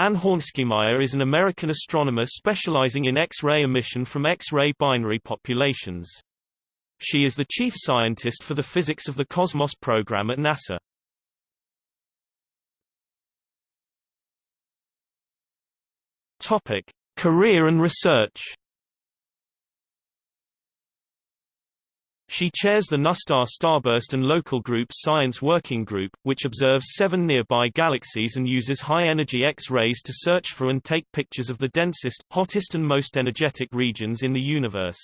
Ann Hornschemeier is an American astronomer specializing in X-ray emission from X-ray binary populations. She is the chief scientist for the Physics of the Cosmos program at NASA. Topic: Career and research. She chairs the NuSTAR Starburst and Local Group Science Working Group, which observes seven nearby galaxies and uses high-energy X-rays to search for and take pictures of the densest, hottest and most energetic regions in the universe.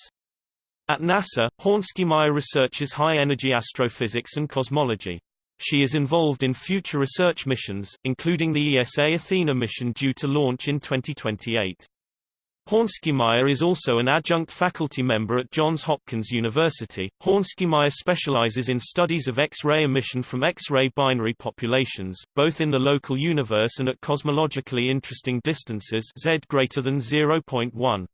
At NASA, Hornschemeier researches high-energy astrophysics and cosmology. She is involved in future research missions, including the ESA Athena mission due to launch in 2028. Hornschemeier is also an adjunct faculty member at Johns Hopkins University. Hornschemeier specializes in studies of X-ray emission from X-ray binary populations, both in the local universe and at cosmologically interesting distances z greater than 0.1.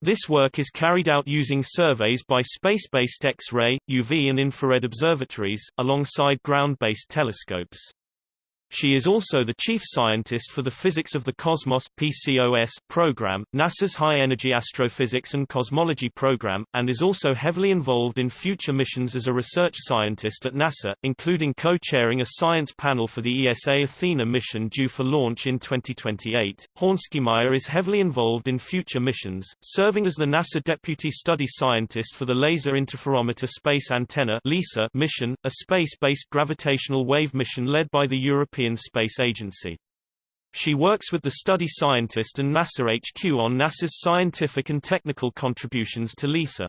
This work is carried out using surveys by space-based X-ray, UV and infrared observatories, alongside ground-based telescopes. She is also the chief scientist for the Physics of the Cosmos PCOS program, NASA's High-Energy Astrophysics and Cosmology program, and is also heavily involved in future missions as a research scientist at NASA, including co-chairing a science panel for the ESA Athena mission due for launch in 2028. Hornschemeier is heavily involved in future missions, serving as the NASA Deputy Study Scientist for the Laser Interferometer Space Antenna LISA mission, a space-based gravitational wave mission led by the European European Space Agency. She works with the study scientist and NASA HQ on NASA's scientific and technical contributions to LISA.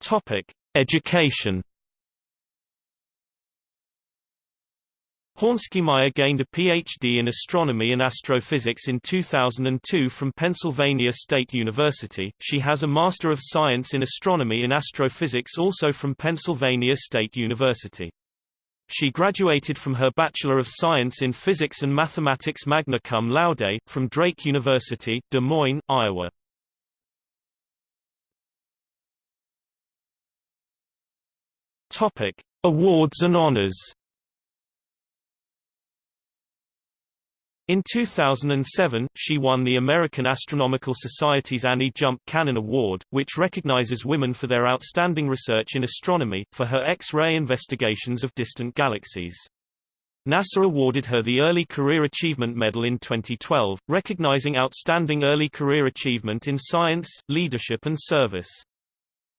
Topic: Education Hornschemeier gained a Ph.D. in astronomy and astrophysics in 2002 from Pennsylvania State University. She has a Master of Science in Astronomy and Astrophysics also from Pennsylvania State University. She graduated from her Bachelor of Science in Physics and Mathematics magna cum laude, from Drake University, Des Moines, Iowa. Awards and honors In 2007, she won the American Astronomical Society's Annie Jump Cannon Award, which recognizes women for their outstanding research in astronomy, for her X-ray investigations of distant galaxies. NASA awarded her the Early Career Achievement Medal in 2012, recognizing outstanding early career achievement in science, leadership and service.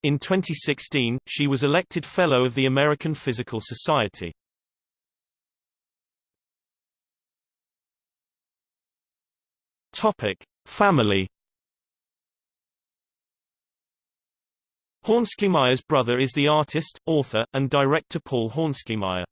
In 2016, she was elected Fellow of the American Physical Society. Topic: Family. Hornschemeier's brother is the artist, author, and director Paul Hornschemeier.